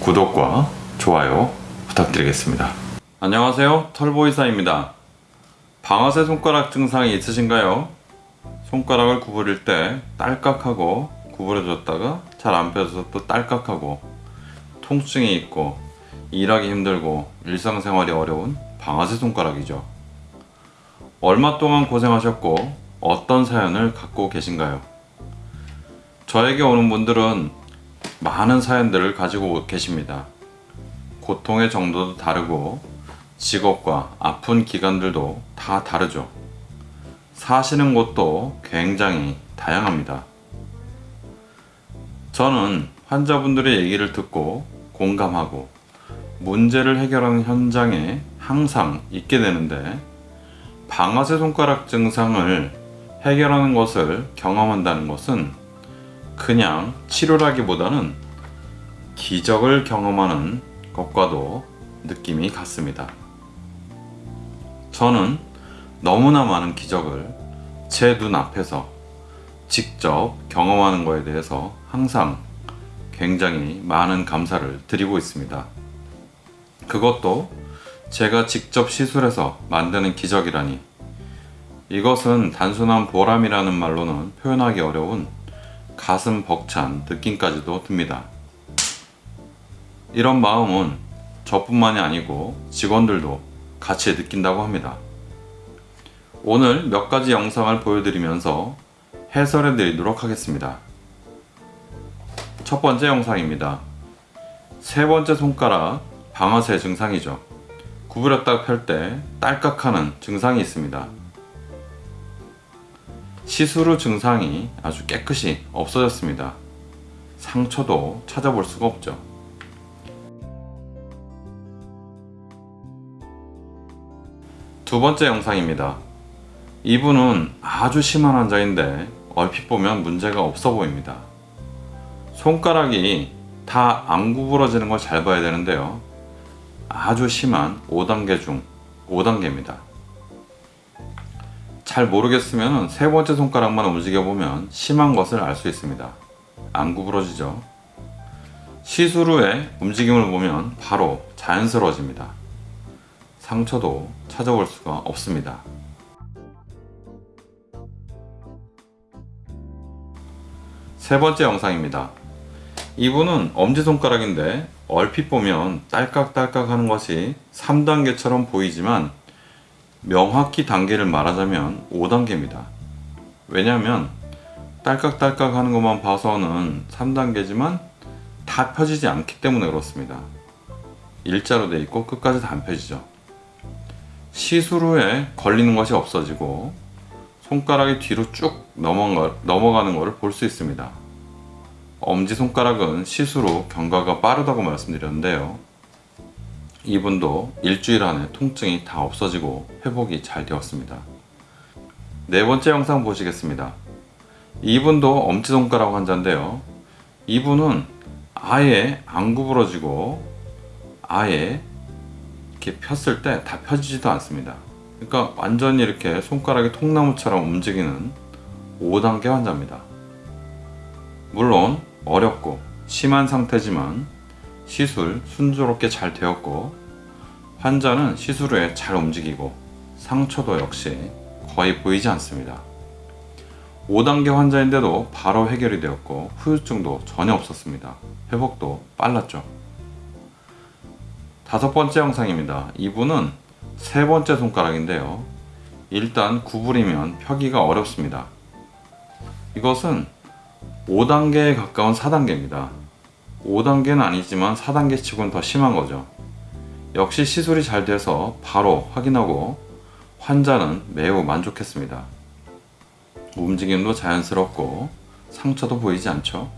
구독과 좋아요 부탁드리겠습니다. 안녕하세요. 털보이사입니다. 방아쇠 손가락 증상이 있으신가요? 손가락을 구부릴 때 딸깍하고 구부려졌다가 잘 안 펴져서 또 딸깍하고 통증이 있고 일하기 힘들고 일상생활이 어려운 방아쇠 손가락이죠. 얼마 동안 고생하셨고 어떤 사연을 갖고 계신가요? 저에게 오는 분들은 많은 사연들을 가지고 계십니다. 고통의 정도도 다르고 직업과 아픈 기간들도 다 다르죠. 사시는 곳도 굉장히 다양합니다. 저는 환자분들의 얘기를 듣고 공감하고 문제를 해결하는 현장에 항상 있게 되는데 방아쇠 손가락 증상을 해결하는 것을 경험한다는 것은 그냥 치료라기보다는 기적을 경험하는 것과도 느낌이 같습니다. 저는 너무나 많은 기적을 제 눈앞에서 직접 경험하는 것에 대해서 항상 굉장히 많은 감사를 드리고 있습니다. 그것도 제가 직접 시술해서 만드는 기적이라니 이것은 단순한 보람이라는 말로는 표현하기 어려운 가슴 벅찬 느낌까지도 듭니다. 이런 마음은 저뿐만이 아니고 직원들도 같이 느낀다고 합니다. 오늘 몇 가지 영상을 보여드리면서 해설해 드리도록 하겠습니다. 첫 번째 영상입니다. 세 번째 손가락 방아쇠 증상이죠. 구부렸다 펼 때 딸깍하는 증상이 있습니다. 후 증상이 아주 깨끗이 없어졌습니다. 상처도 찾아볼 수가 없죠. 두 번째 영상입니다. 이분은 아주 심한 환자인데 얼핏 보면 문제가 없어 보입니다. 손가락이 다 안 구부러지는 걸 잘 봐야 되는데요. 아주 심한 5단계 중 5단계입니다. 잘 모르겠으면 세 번째 손가락만 움직여 보면 심한 것을 알 수 있습니다. 안 구부러지죠. 시술 후에 움직임을 보면 바로 자연스러워집니다. 상처도 찾아볼 수가 없습니다. 세 번째 영상입니다. 이분은 엄지손가락인데 얼핏 보면 딸깍딸깍 하는 것이 3단계처럼 보이지만 명확히 단계를 말하자면 5단계입니다. 왜냐하면 딸깍딸깍 하는 것만 봐서는 3단계지만 다 펴지지 않기 때문에 그렇습니다. 일자로 돼 있고 끝까지 다 안 펴지죠. 시술 후에 걸리는 것이 없어지고 손가락이 뒤로 쭉 넘어가, 넘어가는 것을 볼 수 있습니다. 엄지손가락은 시술 후 경과가 빠르다고 말씀드렸는데요. 이분도 일주일 안에 통증이 다 없어지고 회복이 잘 되었습니다. 네 번째 영상 보시겠습니다. 이분도 엄지손가락 환자인데요. 이분은 아예 안 구부러지고 아예 이렇게 폈을 때 다 펴지지도 않습니다. 그러니까 완전히 이렇게 손가락이 통나무처럼 움직이는 5단계 환자입니다. 물론 어렵고 심한 상태지만 시술 순조롭게 잘 되었고 환자는 시술 후에 잘 움직이고 상처도 역시 거의 보이지 않습니다. 5단계 환자인데도 바로 해결이 되었고 후유증도 전혀 없었습니다. 회복도 빨랐죠. 다섯 번째 영상입니다. 이분은 세 번째 손가락인데요. 일단 구부리면 펴기가 어렵습니다. 이것은 5단계에 가까운 4단계입니다. 5단계는 아니지만 4단계 치고는 더 심한 거죠. 역시 시술이 잘 돼서 바로 확인하고 환자는 매우 만족했습니다. 움직임도 자연스럽고 상처도 보이지 않죠.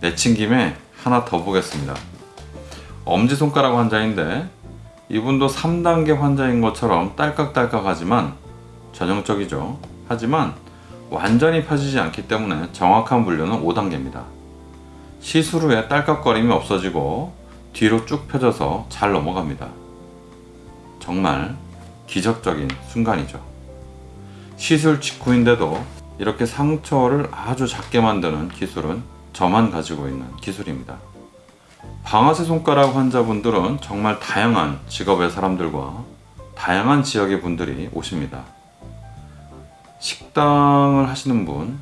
내친 김에 하나 더 보겠습니다. 엄지손가락 환자인데 이분도 3단계 환자인 것처럼 딸깍딸깍 하지만 전형적이죠. 하지만 완전히 펴지지 않기 때문에 정확한 분류는 5단계입니다. 시술 후에 딸깍거림이 없어지고 뒤로 쭉 펴져서 잘 넘어갑니다. 정말 기적적인 순간이죠. 시술 직후인데도 이렇게 상처를 아주 작게 만드는 기술은 저만 가지고 있는 기술입니다. 방아쇠 손가락 환자분들은 정말 다양한 직업의 사람들과 다양한 지역의 분들이 오십니다. 식당을 하시는 분,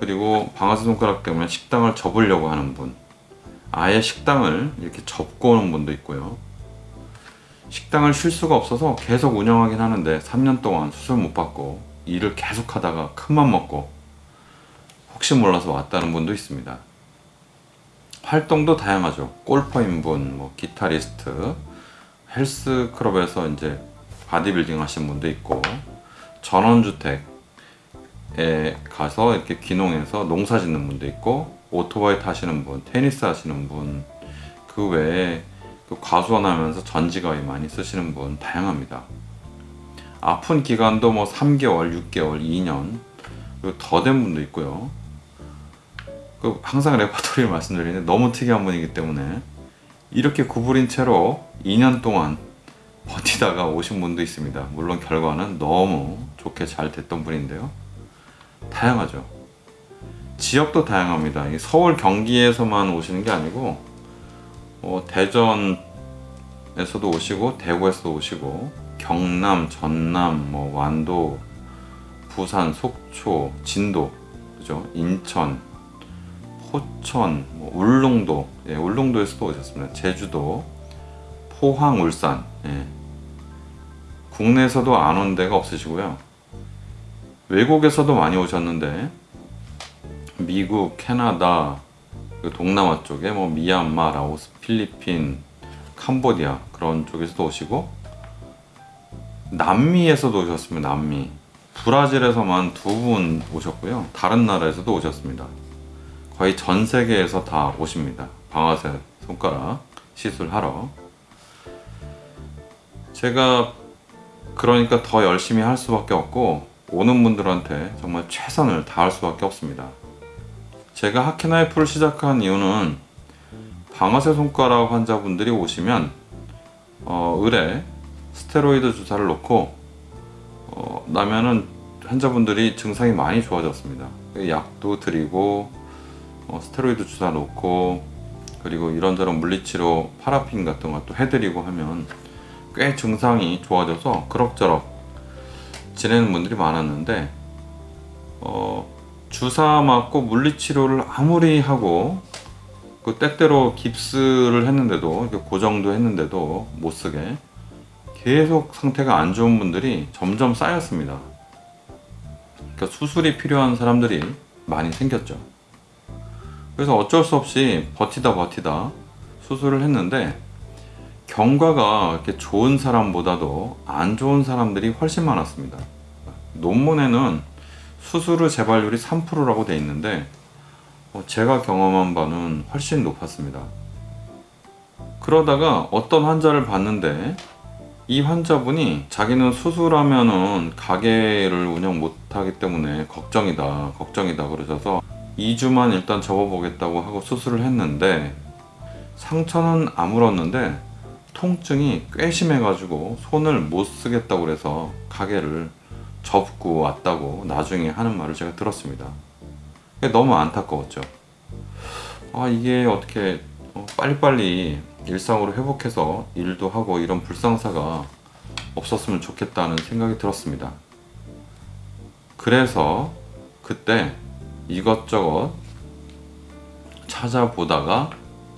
그리고 방아쇠 손가락 때문에 식당을 접으려고 하는 분, 아예 식당을 이렇게 접고 오는 분도 있고요. 식당을 쉴 수가 없어서 계속 운영하긴 하는데 3년 동안 수술 못 받고 일을 계속 하다가 큰맘 먹고 혹시 몰라서 왔다는 분도 있습니다. 활동도 다양하죠. 골퍼인 분, 뭐 기타리스트, 헬스클럽에서 이제 바디빌딩 하시는 분도 있고 전원주택 에 가서 이렇게 귀농해서 농사 짓는 분도 있고 오토바이 타시는 분, 테니스 하시는 분, 그 외에 그 과수원하면서 전지가위 많이 쓰시는 분 다양합니다. 아픈 기간도 뭐 3개월, 6개월, 2년 그리고 더 된 분도 있고요. 그 항상 레퍼토리를 말씀드리는데 너무 특이한 분이기 때문에 이렇게 구부린 채로 2년 동안 버티다가 오신 분도 있습니다. 물론 결과는 너무 좋게 잘 됐던 분인데요. 다양하죠. 지역도 다양합니다. 이 서울 경기에서만 오시는 게 아니고 어, 대전에서도 오시고 대구에서도 오시고 경남, 전남, 뭐 완도, 부산, 속초, 진도, 그죠? 인천, 포천, 뭐 울릉도, 예, 울릉도에서도 오셨습니다. 제주도, 포항, 울산, 예. 국내에서도 안 온 데가 없으시고요. 외국에서도 많이 오셨는데 미국, 캐나다, 그 동남아 쪽에 뭐 미얀마, 라오스, 필리핀, 캄보디아 그런 쪽에서도 오시고 남미에서도 오셨습니다. 남미. 브라질에서만 두 분 오셨고요. 다른 나라에서도 오셨습니다. 거의 전 세계에서 다 오십니다. 방아쇠 손가락 시술하러. 제가 그러니까 더 열심히 할 수밖에 없고 오는 분들한테 정말 최선을 다할 수밖에 없습니다. 제가 하키나이프를 시작한 이유는 방아쇠 손가락 환자분들이 오시면 어, 을에 스테로이드 주사를 놓고 어, 나면은 환자분들이 증상이 많이 좋아졌습니다. 약도 드리고 어, 스테로이드 주사 놓고 그리고 이런저런 물리치료 파라핀 같은 것도 해드리고 하면 꽤 증상이 좋아져서 그럭저럭 지내는 분들이 많았는데 어, 주사 맞고 물리치료를 아무리 하고 그 때때로 깁스를 했는데도 이렇게 고정도 했는데도 못 쓰게 계속 상태가 안 좋은 분들이 점점 쌓였습니다. 그러니까 수술이 필요한 사람들이 많이 생겼죠. 그래서 어쩔 수 없이 버티다 버티다 수술을 했는데 경과가 이렇게 좋은 사람보다도 안 좋은 사람들이 훨씬 많았습니다. 논문에는 수술의 재발률이 3%라고 돼 있는데 어, 제가 경험한 바는 훨씬 높았습니다. 그러다가 어떤 환자를 봤는데 이 환자분이 자기는 수술하면은 가게를 운영 못하기 때문에 걱정이다 걱정이다 그러셔서 2주만 일단 접어보겠다고 하고 수술을 했는데 상처는 아물었는데 통증이 꽤 심해가지고 손을 못 쓰겠다고 그래서 가게를 접고 왔다고 나중에 하는 말을 제가 들었습니다. 너무 안타까웠죠. 아 이게 어떻게 어, 빨리빨리 일상으로 회복해서 일도 하고 이런 불상사가 없었으면 좋겠다는 생각이 들었습니다. 그래서 그때 이것저것 찾아보다가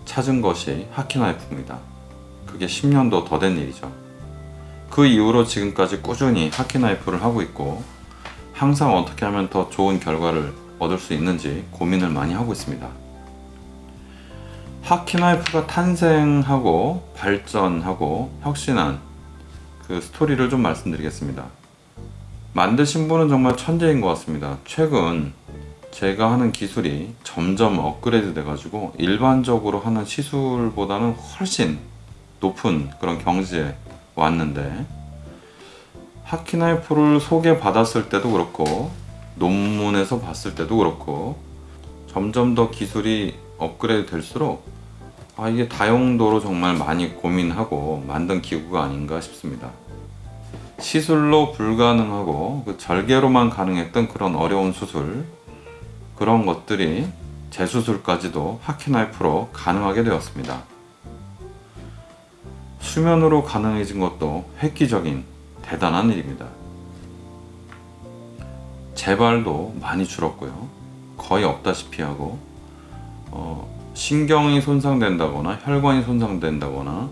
찾은 것이 하키나이프입니다. 그게 10년도 더 된 일이죠. 그 이후로 지금까지 꾸준히 하키나이프를 하고 있고 항상 어떻게 하면 더 좋은 결과를 얻을 수 있는지 고민을 많이 하고 있습니다. 하키나이프가 탄생하고 발전하고 혁신한 그 스토리를 좀 말씀드리겠습니다. 만드신 분은 정말 천재인 것 같습니다. 최근 제가 하는 기술이 점점 업그레이드 돼가지고 일반적으로 하는 시술보다는 훨씬 높은 그런 경지에 왔는데 하키나이프를 소개받았을 때도 그렇고 논문에서 봤을 때도 그렇고 점점 더 기술이 업그레이드 될수록 아 이게 다용도로 정말 많이 고민하고 만든 기구가 아닌가 싶습니다 시술로 불가능하고 그 절개로만 가능했던 그런 어려운 수술 그런 것들이 재수술까지도 하키나이프로 가능하게 되었습니다. 수면으로 가능해진 것도 획기적인 대단한 일입니다. 재발도 많이 줄었고요. 거의 없다시피 하고 어, 신경이 손상된다거나 혈관이 손상된다거나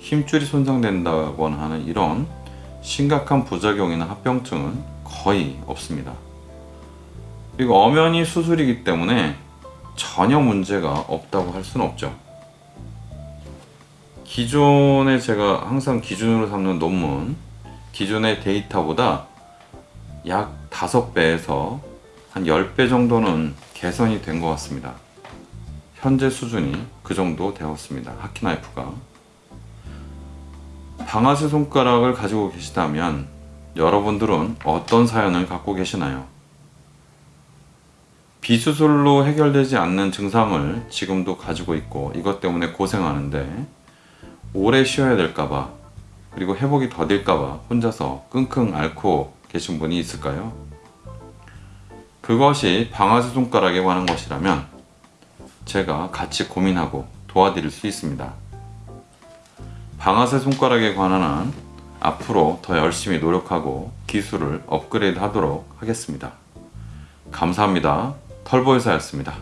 힘줄이 손상된다거나 하는 이런 심각한 부작용이나 합병증은 거의 없습니다. 그리고 엄연히 수술이기 때문에 전혀 문제가 없다고 할 수는 없죠. 기존에 제가 항상 기준으로 삼는 논문, 기존의 데이터보다 약 5배에서 한 10배 정도는 개선이 된 것 같습니다. 현재 수준이 그 정도 되었습니다. 하키나이프가. 방아쇠 손가락을 가지고 계시다면 여러분들은 어떤 사연을 갖고 계시나요? 비수술로 해결되지 않는 증상을 지금도 가지고 있고 이것 때문에 고생하는데 오래 쉬어야 될까봐 그리고 회복이 더딜까봐 혼자서 끙끙 앓고 계신 분이 있을까요? 그것이 방아쇠 손가락에 관한 것이라면 제가 같이 고민하고 도와드릴 수 있습니다. 방아쇠 손가락에 관한 한 앞으로 더 열심히 노력하고 기술을 업그레이드 하도록 하겠습니다. 감사합니다. 털보이사였습니다.